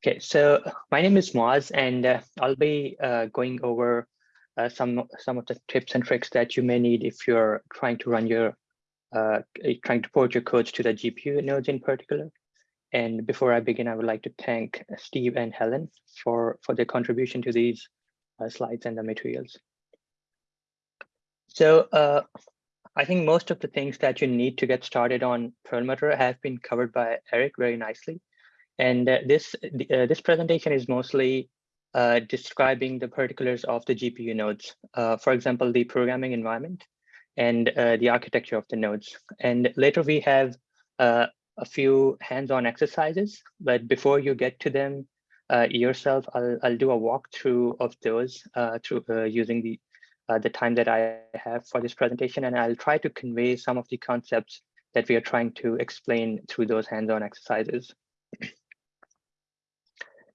Okay, so my name is Moaz, and uh, I'll be uh, going over uh, some some of the tips and tricks that you may need if you're trying to run your uh, trying to port your codes to the GPU nodes in particular. And before I begin, I would like to thank Steve and Helen for for their contribution to these uh, slides and the materials. So uh, I think most of the things that you need to get started on Perlmutter have been covered by Eric very nicely. And uh, this, uh, this presentation is mostly uh, describing the particulars of the GPU nodes. Uh, for example, the programming environment and uh, the architecture of the nodes. And later we have uh, a few hands-on exercises, but before you get to them yourself, I'll, I'll do a walkthrough of those through using the the time that I have for this presentation, and I'll try to convey some of the concepts that we are trying to explain through those hands-on exercises.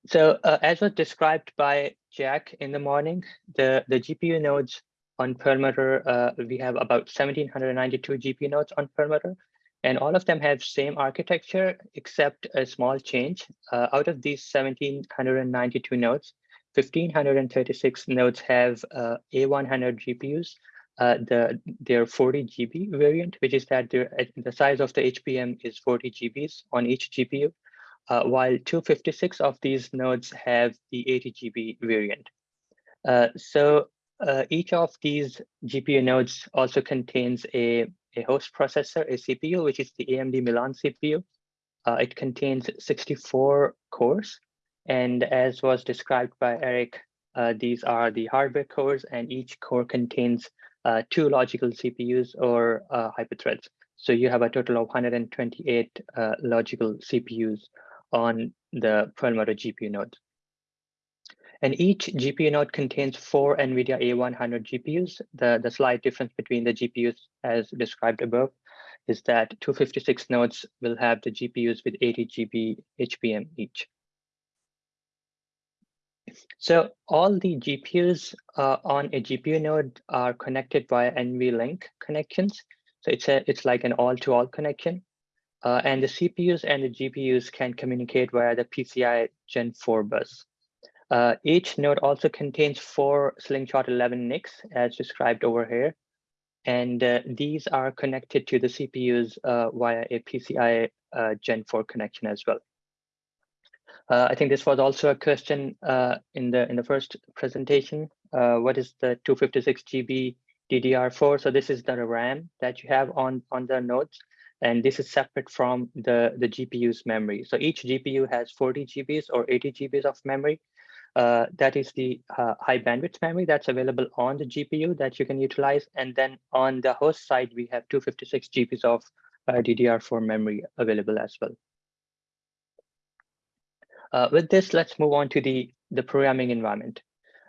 So uh, as was described by Jack in the morning, the, the GPU nodes on Perlmutter, uh, we have about 1792 GPU nodes on Perlmutter, and all of them have same architecture except a small change. Uh, out of these 1792 nodes, 1536 nodes have uh, A100 GPUs, uh, the their 40 GB variant, which is that the size of the HBM is 40 GBs on each GPU uh, while 256 of these nodes have the 80 GB variant. Uh, so uh, each of these GPU nodes also contains a, a host processor, a CPU, which is the AMD Milan CPU. Uh, it contains 64 cores. And as was described by Eric, uh, these are the hardware cores, and each core contains uh, two logical CPUs or hyperthreads. So you have a total of 128 logical CPUs on the Perlmutter GPU node. And each GPU node contains four NVIDIA A100 GPUs. The, the slight difference between the GPUs as described above is that 256 nodes will have the GPUs with 80 GB HBM each. So all the GPUs uh, on a GPU node are connected via NVLink connections. So it's a it's like an all-to-all -all connection. Uh, and the CPUs and the GPUs can communicate via the PCI Gen 4 bus. Uh, each node also contains four Slingshot 11 NICs as described over here. And uh, these are connected to the CPUs uh, via a PCI uh, Gen 4 connection as well. Uh, I think this was also a question in the in the first presentation. what is the 256 GB DDR4? So this is the RAM that you have on, on the nodes and this is separate from the, the GPU's memory. So each GPU has 40 GBs or 80 GBs of memory. Uh, that is the uh, high bandwidth memory that's available on the GPU that you can utilize. And then on the host side, we have 256 GBs of uh, DDR4 memory available as well. Uh, with this, let's move on to the, the programming environment.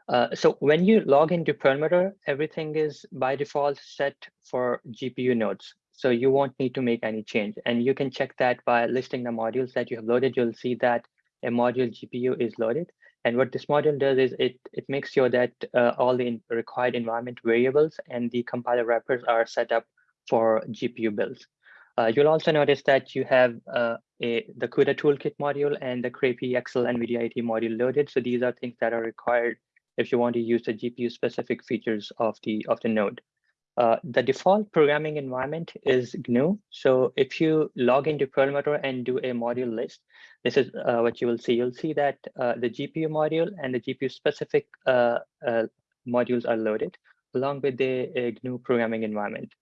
Uh, so when you log into Perlmutter, everything is by default set for GPU nodes. So you won't need to make any change. And you can check that by listing the modules that you have loaded. You'll see that a module GPU is loaded. And what this module does is it, it makes sure that uh, all the required environment variables and the compiler wrappers are set up for GPU builds. Uh, you'll also notice that you have uh, a, the CUDA toolkit module and the craype-accel-nvidia80 module loaded. So these are things that are required if you want to use the GPU specific features of the, of the node. Uh, the default programming environment is GNU. So if you log into Perlmutter and do a module list, this is uh, what you will see. You'll see that uh, the GPU module and the GPU specific uh, uh, modules are loaded along with the GNU programming environment.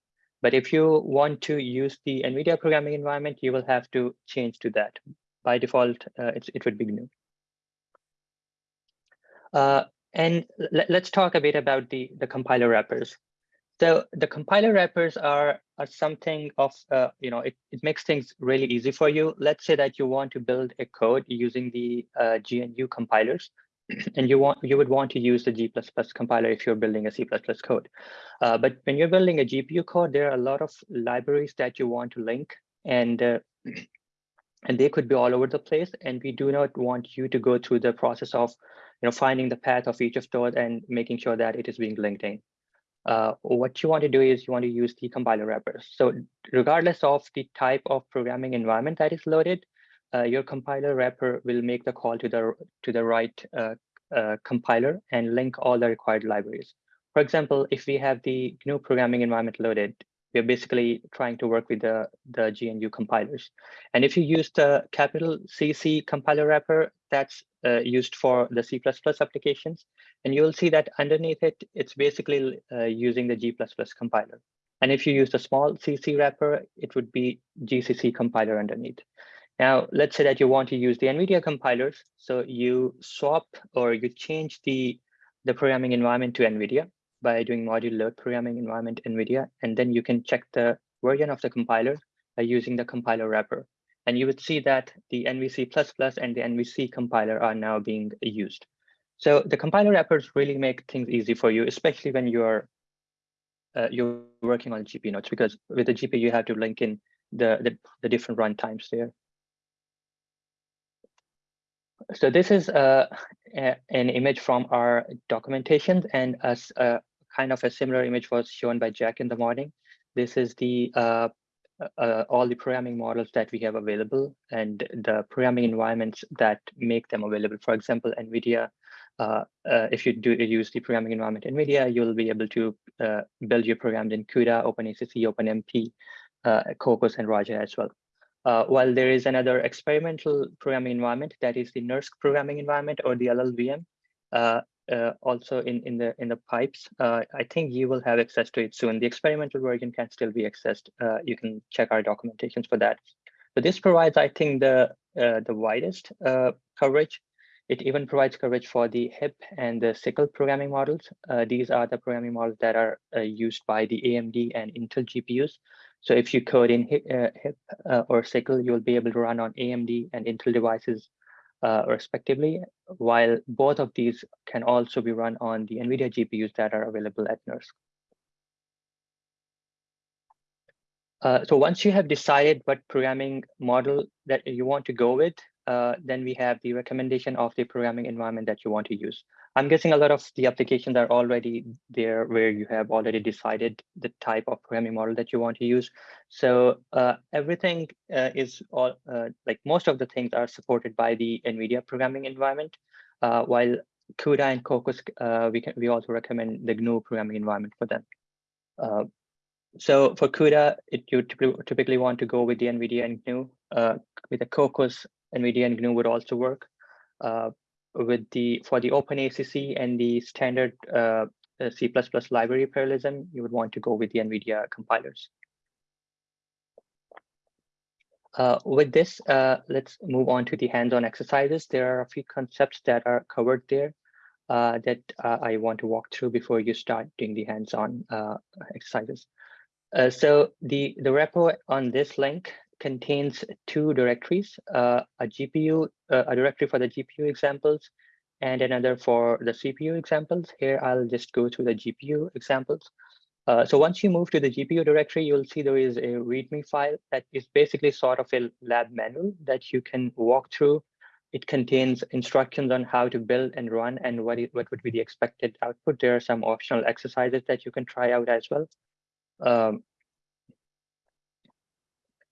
But if you want to use the NVIDIA programming environment, you will have to change to that. By default, it would be GNU. and let's talk a bit about the, the compiler wrappers. So the compiler wrappers are, are something of, uh, you know, it, it makes things really easy for you. Let's say that you want to build a code using the uh, GNU compilers, and you want you would want to use the G++ compiler if you're building a C++ code. Uh, but when you're building a GPU code, there are a lot of libraries that you want to link, and uh, and they could be all over the place. And we do not want you to go through the process of, you know, finding the path of each of those and making sure that it is being linked in uh, what you want to do is you want to use the compiler wrappers. So regardless of the type of programming environment that is loaded, uh, your compiler wrapper will make the call to the to the right uh, uh, compiler and link all the required libraries. For example, if we have the GNU programming environment loaded, we're basically trying to work with the, the GNU compilers. And if you use the capital CC compiler wrapper, that's uh, used for the C++ applications. And you'll see that underneath it, it's basically uh, using the G++ compiler. And if you use the small CC wrapper, it would be GCC compiler underneath. Now, let's say that you want to use the NVIDIA compilers. So you swap or you change the, the programming environment to NVIDIA by doing module load programming environment NVIDIA, and then you can check the version of the compiler by using the compiler wrapper. And you would see that the NVC++ and the NVC compiler are now being used. So the compiler wrappers really make things easy for you, especially when you're uh, you're working on GPU nodes, because with the GPU, you have to link in the, the, the different runtimes there. So this is uh, a, an image from our documentation, and as a kind of a similar image was shown by Jack in the morning. This is the uh, uh, all the programming models that we have available and the programming environments that make them available. For example, NVIDIA, uh, uh, if you do use the programming environment NVIDIA, you'll be able to uh, build your programs in CUDA, OpenACC, OpenMP, uh, Kokkos, and Raja as well. Uh, while there is another experimental programming environment, that is the NERSC programming environment or the LLVM, uh, also in in the in the pipes. Uh, I think you will have access to it soon. The experimental version can still be accessed. Uh, you can check our documentations for that. But this provides, I think, the uh, the widest uh, coverage. It even provides coverage for the HIP and the SYCL programming models. Uh, these are the programming models that are used by the AMD and Intel GPUs. So if you code in HIP, HIP or SYCL, you'll be able to run on AMD and Intel devices uh, respectively, while both of these can also be run on the NVIDIA GPUs that are available at NERSC. Uh, so once you have decided what programming model that you want to go with, uh, then we have the recommendation of the programming environment that you want to use. I'm guessing a lot of the applications are already there where you have already decided the type of programming model that you want to use. So uh, everything uh, is all uh, like most of the things are supported by the NVIDIA programming environment, uh, while CUDA and Kokkos, uh, we can we also recommend the GNU programming environment for them. Uh, so for CUDA, it, you typically want to go with the NVIDIA and GNU. with the Kokkos, NVIDIA and GNU would also work with the for the OpenACC and the standard uh, C++ library parallelism, you would want to go with the NVIDIA compilers. Uh, with this, uh, let's move on to the hands-on exercises. There are a few concepts that are covered there uh, that uh, I want to walk through before you start doing the hands-on uh, exercises. so the, the repo on this link contains two directories, uh, a GPU, uh, a directory for the GPU examples and another for the CPU examples. Here, I'll just go through the GPU examples. Uh, so once you move to the GPU directory, you'll see there is a README file that is basically sort of a lab manual that you can walk through. It contains instructions on how to build and run and what, it, what would be the expected output. There are some optional exercises that you can try out as well. Um,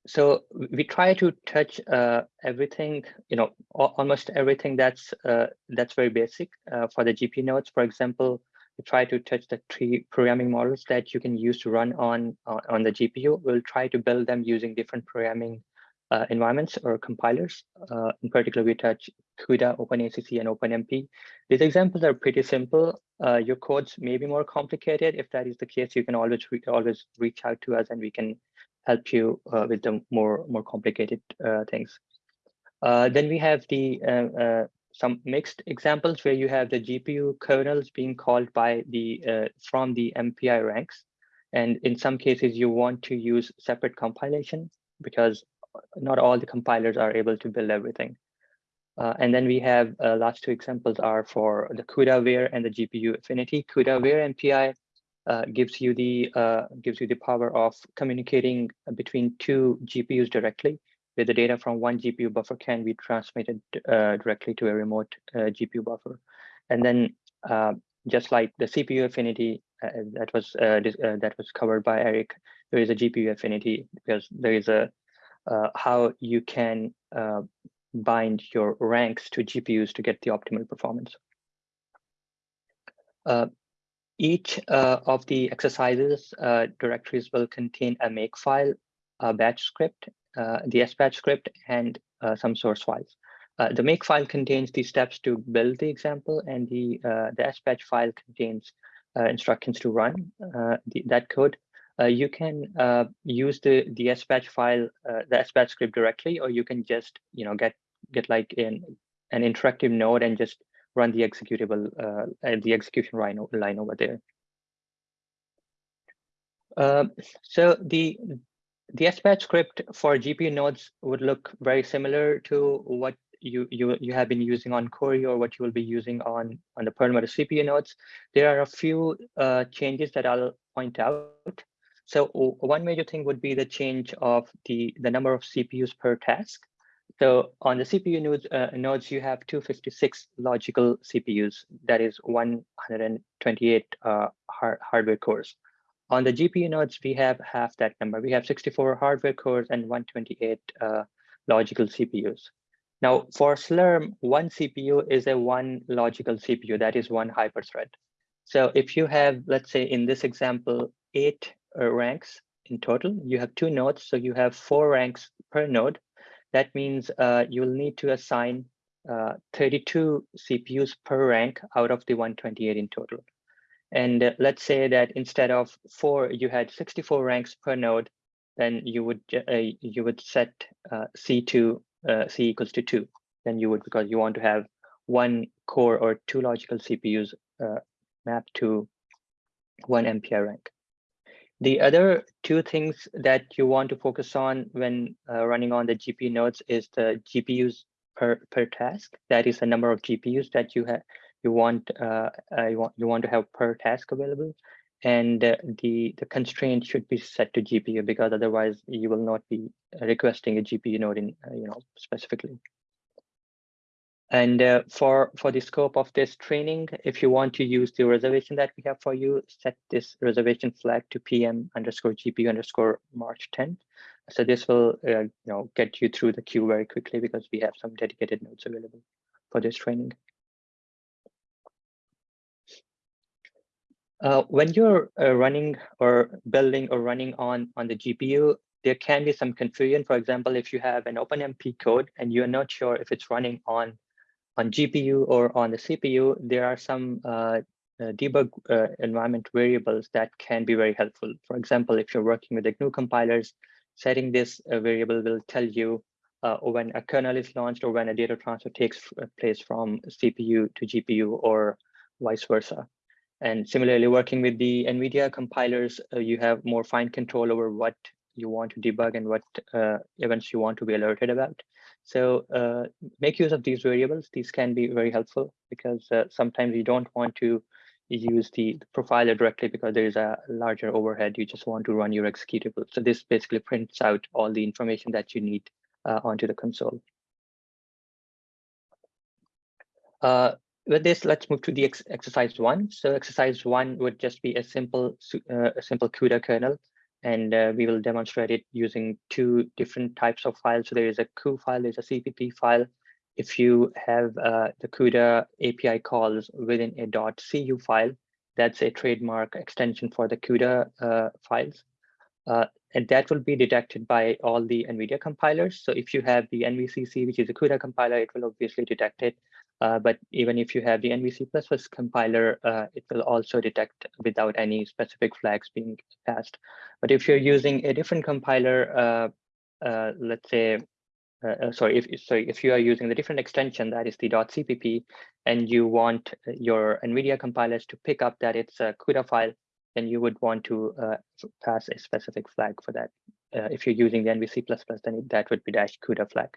so we try to touch uh, everything, you know, almost everything that's uh, that's very basic uh, for the GPU nodes. For example, we try to touch the three programming models that you can use to run on on the GPU. We'll try to build them using different programming uh, environments or compilers. Uh, in particular, we touch CUDA, OpenACC, and OpenMP. These examples are pretty simple. Uh, your codes may be more complicated. If that is the case, you can always always reach out to us and we can help you uh, with the more more complicated uh, things. Uh, then we have the some mixed examples where you have the GPU kernels being called by the from the MPI ranks. And in some cases, you want to use separate compilation because not all the compilers are able to build everything. Uh, and then we have uh, last two examples are for the CUDA and the GPU affinity. CUDA MPI uh, gives you the uh, gives you the power of communicating between two GPUs directly, where the data from one GPU buffer can be transmitted uh, directly to a remote uh, GPU buffer. And then, uh, just like the CPU affinity that was that was covered by Eric, there is a GPU affinity because there is a uh, how you can uh, bind your ranks to GPUs to get the optimal performance. Uh, each uh, of the exercises uh, directories will contain a makefile, a batch script, uh, the SBatch script, and uh, some source files. Uh, the makefile contains the steps to build the example, and the the SBatch file contains instructions to run the, that code. you can use the the SBatch file, the SBatch script directly, or you can just you know get get like in an interactive node and just run the executable, uh, the execution line, line over there. Uh, so the the SBatch script for GPU nodes would look very similar to what you you you have been using on Cori or what you will be using on on the Perlmutter CPU nodes. There are a few uh, changes that I'll point out. So one major thing would be the change of the the number of CPUs per task. So on the CPU nodes, uh, nodes, you have 256 logical CPUs. That is 128 uh, hard hardware cores. On the GPU nodes, we have half that number. We have 64 hardware cores and 128 uh, logical CPUs. Now, for Slurm, one CPU is a one logical CPU. That is one hyperthread. So if you have, let's say in this example, eight uh, ranks in total, you have two nodes. So you have four ranks per node that means uh, you'll need to assign uh, 32 CPUs per rank out of the 128 in total. And uh, let's say that instead of four, you had 64 ranks per node, then you would uh, you would set uh, C to uh, C equals to two. Then you would because you want to have one core or two logical CPUs mapped to one MPI rank. The other two things that you want to focus on when uh, running on the GPU nodes is the GPUs per, per task. That is the number of GPUs that you have you want uh, uh, you want you want to have per task available, and uh, the the constraint should be set to GPU because otherwise you will not be requesting a GPU node in uh, you know specifically. And uh, for, for the scope of this training, if you want to use the reservation that we have for you, set this reservation flag to PM underscore GPU underscore March 10. So this will uh, you know, get you through the queue very quickly because we have some dedicated nodes available for this training. Uh, when you're uh, running or building or running on, on the GPU, there can be some confusion. For example, if you have an OpenMP code and you're not sure if it's running on on GPU or on the CPU, there are some uh, uh, debug uh, environment variables that can be very helpful. For example, if you're working with the GNU compilers, setting this uh, variable will tell you uh, when a kernel is launched or when a data transfer takes place from CPU to GPU or vice versa. And similarly, working with the NVIDIA compilers, you have more fine control over what you want to debug and what events you want to be alerted about. So uh, make use of these variables. These can be very helpful because uh, sometimes you don't want to use the profiler directly because there is a larger overhead. You just want to run your executable. So this basically prints out all the information that you need uh, onto the console. Uh, with this, let's move to the ex exercise one. So exercise one would just be a simple, uh, a simple CUDA kernel and uh, we will demonstrate it using two different types of files. So there is a CU file, there's a CPP file. If you have uh, the CUDA API calls within a .cu file, that's a trademark extension for the CUDA uh, files. Uh, and that will be detected by all the NVIDIA compilers. So if you have the NVCC, which is a CUDA compiler, it will obviously detect it. Uh, but even if you have the NVC++ compiler, uh, it will also detect without any specific flags being passed. But if you're using a different compiler, uh, uh let's say, uh, sorry, if sorry, if you are using the different extension that is the .cpp, and you want your NVIDIA compilers to pick up that it's a CUDA file, then you would want to pass a specific flag for that. if you're using the NVC++, then that would be dash CUDA flag.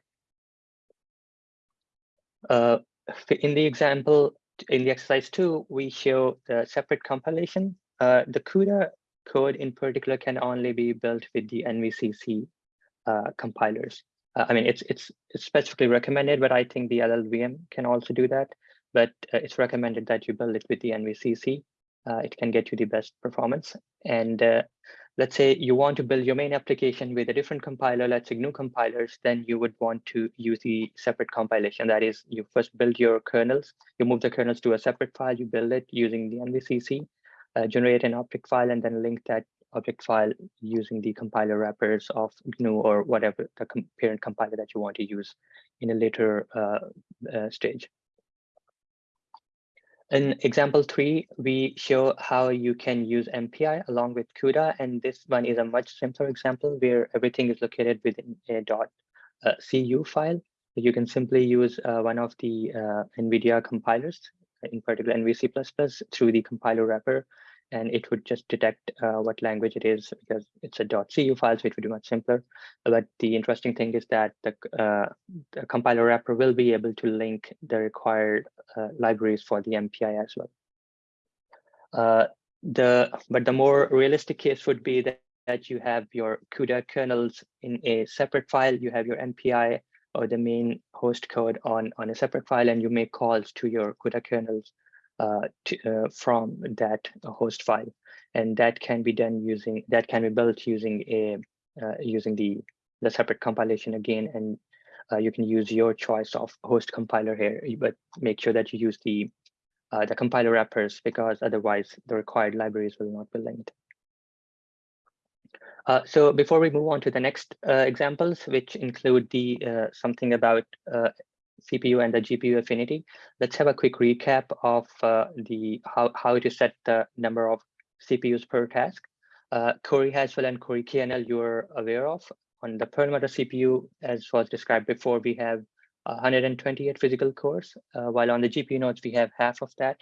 Uh, in the example, in the exercise two, we show the separate compilation. Uh, the CUDA code in particular can only be built with the NVCC uh, compilers. Uh, I mean, it's, it's, it's specifically recommended, but I think the LLVM can also do that. But uh, it's recommended that you build it with the NVCC. Uh, it can get you the best performance. And uh, let's say you want to build your main application with a different compiler, let's say GNU compilers, then you would want to use the separate compilation. That is, you first build your kernels, you move the kernels to a separate file, you build it using the NVCC, uh, generate an object file, and then link that object file using the compiler wrappers of GNU or whatever the com parent compiler that you want to use in a later uh, uh, stage. In example three, we show how you can use MPI along with CUDA, and this one is a much simpler example where everything is located within a dot uh, .cu file. You can simply use uh, one of the uh, NVIDIA compilers, in particular NVC++ through the compiler wrapper and it would just detect uh, what language it is because it's a .cu file, so it would be much simpler. But the interesting thing is that the, uh, the compiler wrapper will be able to link the required uh, libraries for the MPI as well. Uh, the But the more realistic case would be that, that you have your CUDA kernels in a separate file, you have your MPI or the main host code on, on a separate file, and you make calls to your CUDA kernels to, uh, from that host file. And that can be done using, that can be built using a, uh, using the, the separate compilation again. And you can use your choice of host compiler here, but make sure that you use the, the compiler wrappers because otherwise the required libraries will not be linked. Uh, so before we move on to the next uh, examples, which include the uh, something about CPU and the GPU affinity. Let's have a quick recap of uh, the how, how to set the number of CPUs per task. Uh, Cori Haswell and Cori KNL you're aware of. On the Perlmutter CPU, as was described before, we have 128 physical cores, uh, while on the GPU nodes, we have half of that.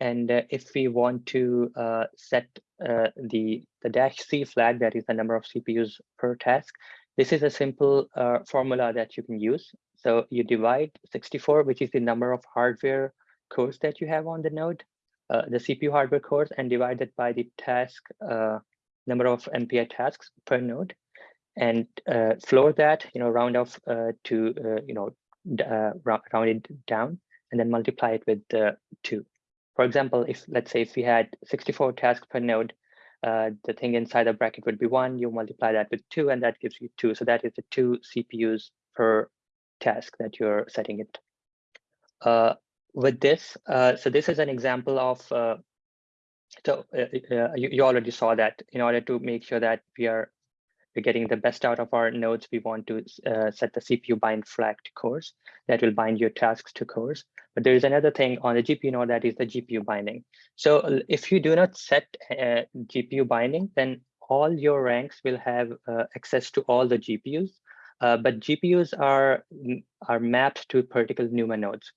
And uh, if we want to uh, set uh, the, the dash C flag, that is the number of CPUs per task, this is a simple formula that you can use. So you divide 64, which is the number of hardware cores that you have on the node, uh, the CPU hardware cores, and divide it by the task uh, number of MPI tasks per node, and uh, floor that, you know, round off uh, to, uh, you know, uh, round it down, and then multiply it with two. For example, if let's say if we had 64 tasks per node, the thing inside the bracket would be one, you multiply that with two, and that gives you two. So that is the two CPUs per task that you're setting it. Uh, with this, uh, so this is an example of, uh, so uh, uh, you, you already saw that in order to make sure that we are we're getting the best out of our nodes, we want to uh, set the CPU bind flag to cores that will bind your tasks to cores. But there is another thing on the GPU node that is the GPU binding. So if you do not set GPU binding, then all your ranks will have access to all the GPUs uh, but GPUs are are mapped to particular NUMA nodes.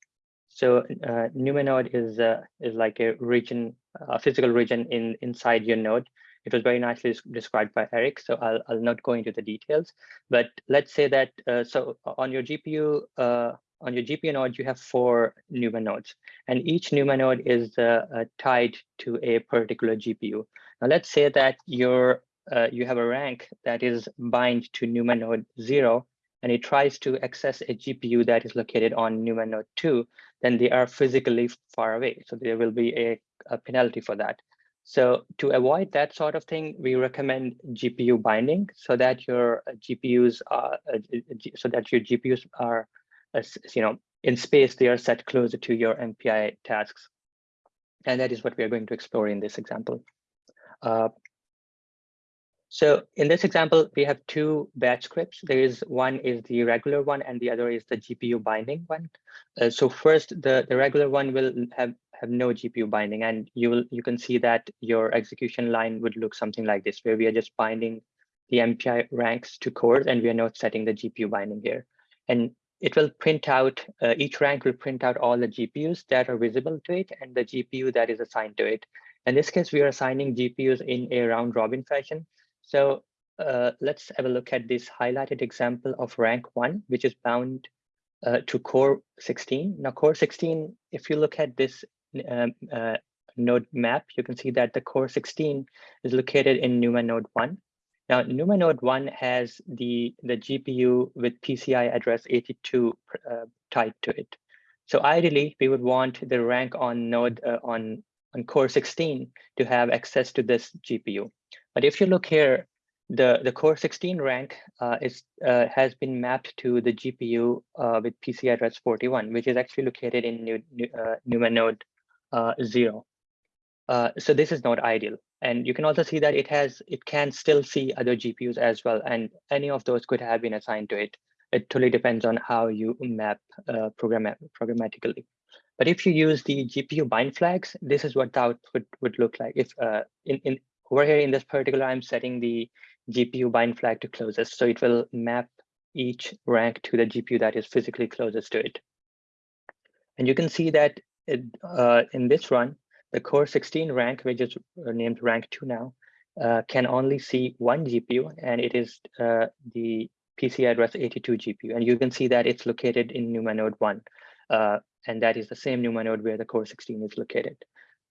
So uh, NUMA node is uh, is like a region, a physical region in inside your node. It was very nicely described by Eric, so I'll I'll not go into the details. But let's say that uh, so on your GPU uh, on your GPU node you have four NUMA nodes, and each NUMA node is uh, tied to a particular GPU. Now let's say that your uh, you have a rank that is bind to NUMA node 0, and it tries to access a GPU that is located on NUMA node 2, then they are physically far away. So there will be a, a penalty for that. So to avoid that sort of thing, we recommend GPU binding so that your GPUs are uh, so that your GPUs are, uh, you know, in space they are set closer to your MPI tasks, and that is what we are going to explore in this example. Uh, so in this example, we have two batch scripts. There is one is the regular one and the other is the GPU binding one. Uh, so first, the, the regular one will have, have no GPU binding and you will you can see that your execution line would look something like this, where we are just binding the MPI ranks to cores and we are not setting the GPU binding here. And it will print out, uh, each rank will print out all the GPUs that are visible to it and the GPU that is assigned to it. In this case, we are assigning GPUs in a round robin fashion. So uh, let's have a look at this highlighted example of rank one, which is bound uh, to core 16. Now core 16, if you look at this um, uh, node map, you can see that the core 16 is located in NUMA node one. Now NUMA node one has the, the GPU with PCI address 82 uh, tied to it. So ideally, we would want the rank on node uh, on, on core 16 to have access to this GPU. But if you look here, the, the core 16 rank uh, is uh, has been mapped to the GPU uh, with PC address 41, which is actually located in New, New, uh, NUMA node uh, 0. Uh, so this is not ideal. And you can also see that it has it can still see other GPUs as well, and any of those could have been assigned to it. It totally depends on how you map program programmatically. But if you use the GPU bind flags, this is what the output would look like. If in, in over here in this particular, I'm setting the GPU bind flag to closest. So it will map each rank to the GPU that is physically closest to it. And you can see that it, uh, in this run, the core 16 rank, which is named rank 2 now, uh, can only see one GPU, and it is uh, the PC address 82 GPU. And you can see that it's located in NUMA node 1, uh, and that is the same NUMA node where the core 16 is located.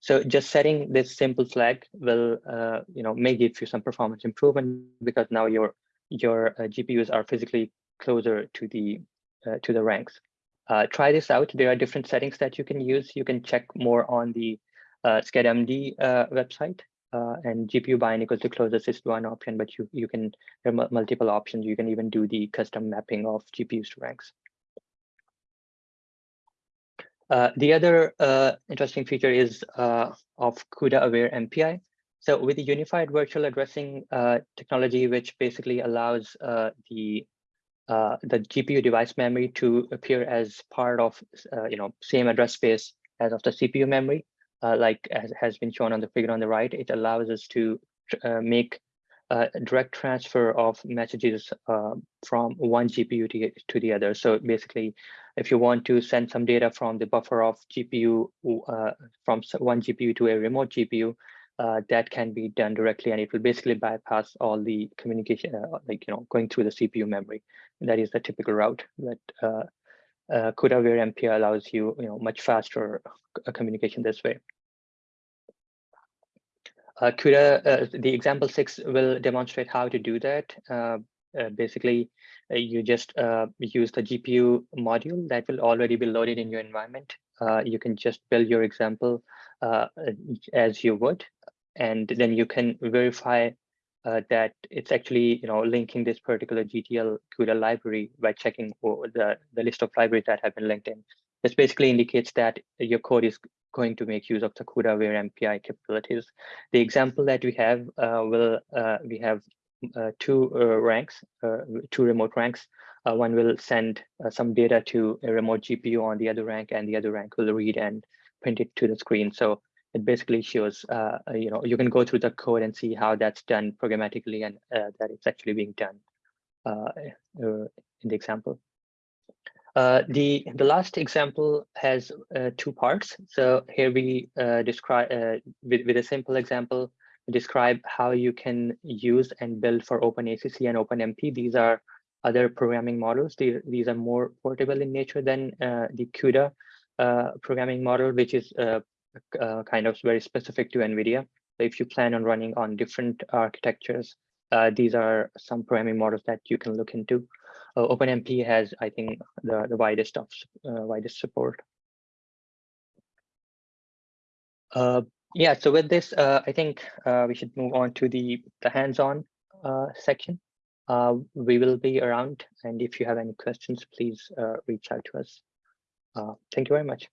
So just setting this simple flag will, uh, you know, may give you some performance improvement because now your your uh, GPUs are physically closer to the uh, to the ranks. Uh, try this out. There are different settings that you can use. You can check more on the uh, SchedMD uh, website. Uh, and GPU bind equals to closest is one option, but you you can there are multiple options. You can even do the custom mapping of GPUs to ranks. Uh, the other uh, interesting feature is uh, of CUDA aware MPI. So with the unified virtual addressing uh, technology, which basically allows uh, the the GPU device memory to appear as part of you know same address space as of the CPU memory, like as has been shown on the figure on the right, it allows us to make uh, direct transfer of messages uh, from one GPU to, to the other. So basically, if you want to send some data from the buffer of GPU uh, from one GPU to a remote GPU, uh, that can be done directly, and it will basically bypass all the communication, uh, like you know, going through the CPU memory. That is the typical route that uh, uh, CUDA-aware MPI allows you, you know, much faster communication this way. Uh, CUDA, uh, the example six will demonstrate how to do that. Uh, uh basically, uh, you just uh, use the GPU module that will already be loaded in your environment. you can just build your example as you would, and then you can verify that it's actually you know linking this particular GTL CUDA library by checking the, the list of libraries that have been linked in. This basically indicates that your code is going to make use of the CUDA-aware MPI capabilities. The example that we have uh, will uh, we have uh, two uh, ranks, uh, two remote ranks. Uh, one will send some data to a remote GPU on the other rank, and the other rank will read and print it to the screen. So it basically shows, you know, you can go through the code and see how that's done programmatically and that it's actually being done in the example. Uh, the the last example has uh, two parts. So here we uh, describe uh, with with a simple example describe how you can use and build for OpenACC and OpenMP. These are other programming models. These these are more portable in nature than uh, the CUDA programming model, which is kind of very specific to NVIDIA. So if you plan on running on different architectures, these are some programming models that you can look into uh, OpenMP has, I think, the, the widest of uh, widest support. Uh, yeah, so with this, uh, I think uh, we should move on to the, the hands-on uh, section. We will be around, and if you have any questions, please reach out to us. Thank you very much.